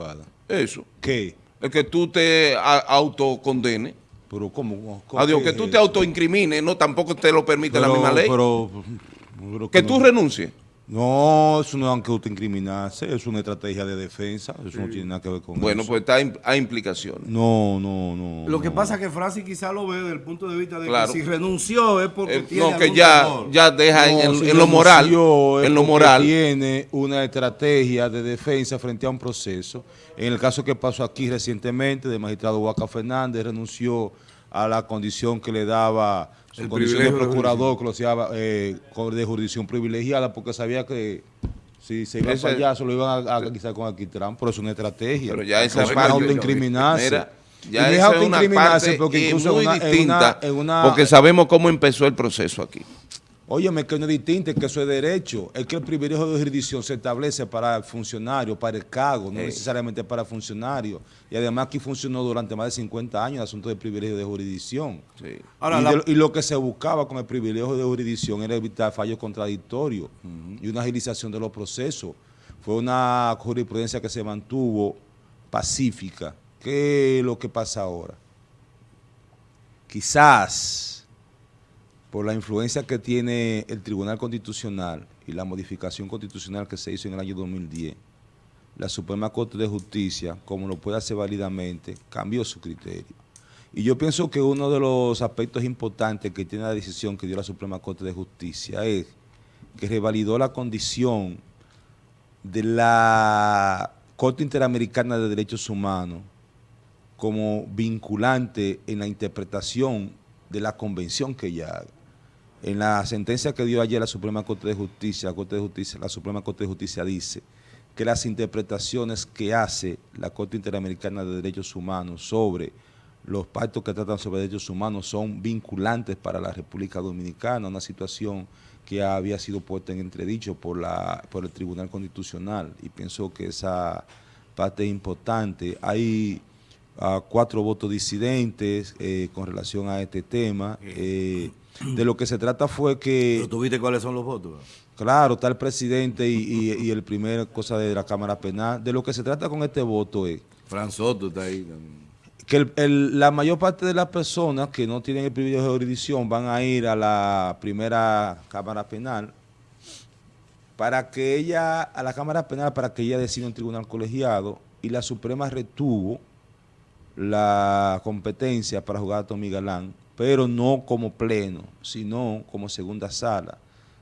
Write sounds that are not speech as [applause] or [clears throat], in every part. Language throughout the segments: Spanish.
Espada? Eso. ¿Qué? Es que tú te autocondenes. Pero ¿cómo? ¿Cómo Adiós, que es tú te autoincrimines, no, tampoco te lo permite la misma ley. Pero, pero que no- tú renuncies. No, eso no es que autoincriminarse, es una estrategia de defensa, eso no tiene nada que ver con Bueno, eso. pues está hay implicaciones. No, no, no. Lo que no. pasa es que Francis quizá lo ve desde el punto de vista de Claro. que si renunció es porque Eh, tiene no, que algún ya, temor. ya deja No, en, si en lo moral, en lo moral. Tiene una estrategia de defensa frente a un proceso. En el caso que pasó aquí recientemente, del magistrado Huaca Fernández renunció a la condición que le daba su El condición de de procurador, que lo hacía eh, de jurisdicción privilegiada, porque sabía que si se iba para allá, se lo iban a, a guisar con Alquitrán, pero es una estrategia. Pero ya esa no es parte- autoincriminarse. Mira, ya esa es una parte porque incluso muy en una- distinta, en una- porque sabemos cómo empezó el proceso aquí. Óyeme, que no es distinto, es que eso es derecho. Es que el privilegio de jurisdicción se establece para el funcionario, para el cargo, no necesariamente para el funcionario. Y además aquí funcionó durante más de 50 años el asunto del privilegio de jurisdicción. Sí. Ahora, y, la- de- y lo que se buscaba con el privilegio de jurisdicción era evitar fallos contradictorios y una agilización de los procesos. Fue una jurisprudencia que se mantuvo pacífica. ¿Qué es lo que pasa ahora? Quizás por la influencia que tiene el Tribunal Constitucional y la modificación constitucional que se hizo en el año 2010, la Suprema Corte de Justicia, como lo puede hacer válidamente, cambió su criterio. Y yo pienso que uno de los aspectos importantes que tiene la decisión que dio la Suprema Corte de Justicia es que revalidó la condición de la Corte Interamericana de Derechos Humanos como vinculante en la interpretación de la convención que ella haga. En la sentencia que dio ayer la Suprema Corte de Justicia, la, Corte de Justicia, la Suprema Corte de Justicia dice que las interpretaciones que hace la Corte Interamericana de Derechos Humanos sobre los pactos que tratan sobre derechos humanos son vinculantes para la República Dominicana, una situación que había sido puesta en entredicho por, la, por el Tribunal Constitucional y pienso que esa parte es importante. Hay ah, cuatro votos disidentes eh, con relación a este tema. Eh, [clears throat] de lo que se trata fue que... Pero tú viste cuáles son los votos. Claro, está el presidente y, y- y el primer cosa de la Cámara Penal. De lo que se trata con este voto es Fran Soto está ahí también. que el- el- la mayor parte de las personas que no tienen el privilegio de jurisdicción van a ir a la primera Cámara Penal para que ella, a la Cámara Penal, para que ella decida un tribunal colegiado y la Suprema retuvo la competencia para jugar a Tommy Galán, pero no como pleno, sino como segunda sala.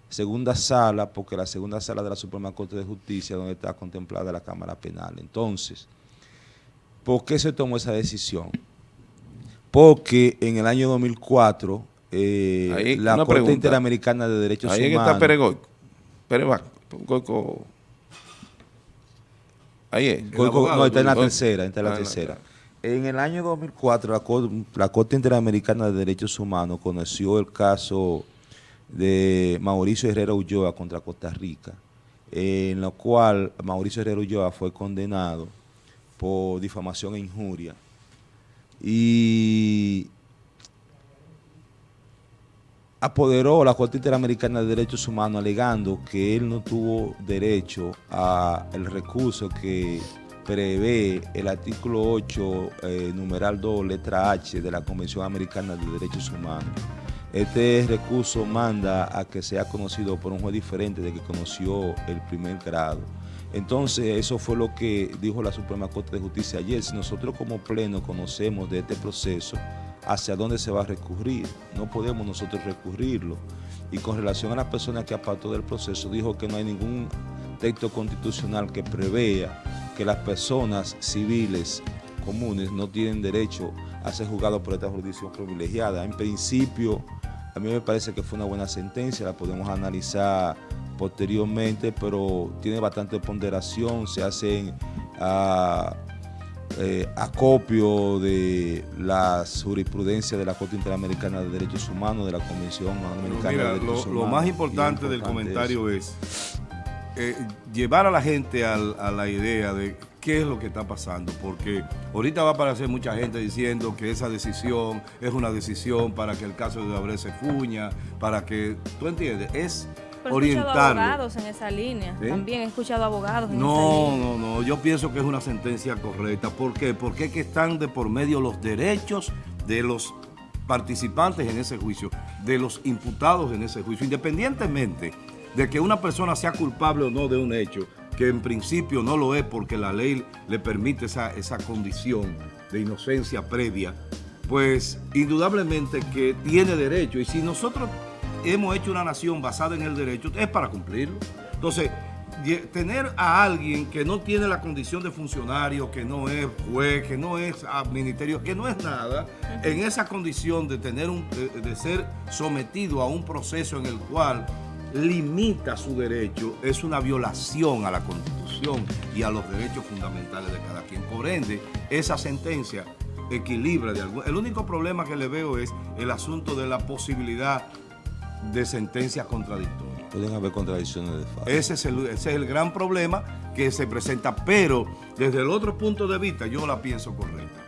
Segunda sala, porque la segunda sala de la Suprema Corte de Justicia, donde está contemplada la Cámara Penal. Entonces, ¿por qué se tomó esa decisión? Porque en el año 2004, eh, Ahí, la Corte pregunta. Interamericana de Derechos Ahí Humanos... está Peregoico. Peregoico. Goico. Ahí es. Goico- abogado, no, está en la tercera, está en la Ah, en la tercera. En el año 2004, la, Cor- la Corte Interamericana de Derechos Humanos conoció el caso de Mauricio Herrera Ulloa contra Costa Rica, en lo cual Mauricio Herrera Ulloa fue condenado por difamación e injuria. Y apoderó la Corte Interamericana de Derechos Humanos alegando que él no tuvo derecho a el recurso que prevé el artículo 8, eh, numeral 2, letra H de la Convención Americana de Derechos Humanos. Este recurso manda a que sea conocido por un juez diferente de que conoció el primer grado. Entonces, eso fue lo que dijo la Suprema Corte de Justicia ayer. Si nosotros como pleno conocemos de este proceso, hacia dónde se va a recurrir. No podemos nosotros recurrirlo. Y con relación a las personas que apartó del proceso, dijo que no hay ningún texto constitucional que prevea que las personas civiles comunes no tienen derecho a ser juzgados por esta jurisdicción privilegiada. En principio, a mí me parece que fue una buena sentencia, la podemos analizar posteriormente, pero tiene bastante ponderación, se hacen ah, eh, acopio de las jurisprudencias de la Corte Interamericana de Derechos Humanos, de la Convención Americana Mira, de Derechos lo, Humanos. lo más importante del comentario es eh, llevar a la gente al- a la idea de qué es lo que está pasando, porque ahorita va a aparecer mucha gente diciendo que esa decisión es una decisión para que el caso de Abreu se fuña, para que, ¿tú entiendes? Es Pero he escuchado orientarlo. abogados en esa línea. ¿Eh? También he escuchado abogados en No, esa línea. no, no. Yo pienso que es una sentencia correcta. ¿Por qué? Porque es que están de por medio los derechos de los participantes en ese juicio, de los imputados en ese juicio, independientemente de que una persona sea culpable o no de un hecho, que en principio no lo es porque la ley le permite esa, esa condición de inocencia previa, pues indudablemente que tiene derecho. Y si nosotros hemos hecho una nación basada en el derecho, es para cumplirlo. Entonces, tener a alguien que no tiene la condición de funcionario, que no es juez, que no es ministerio, que no es nada, en esa condición de tener un, de ser sometido a un proceso en el cual limita su derecho, es una violación a la Constitución y a los derechos fundamentales de cada quien. Por ende, esa sentencia equilibra de algún... El único problema que le veo es el asunto de la posibilidad de sentencias contradictorias. Pueden haber contradicciones de facto. Ese es, el, ese es el gran problema que se presenta, pero desde el otro punto de vista yo la pienso correcta.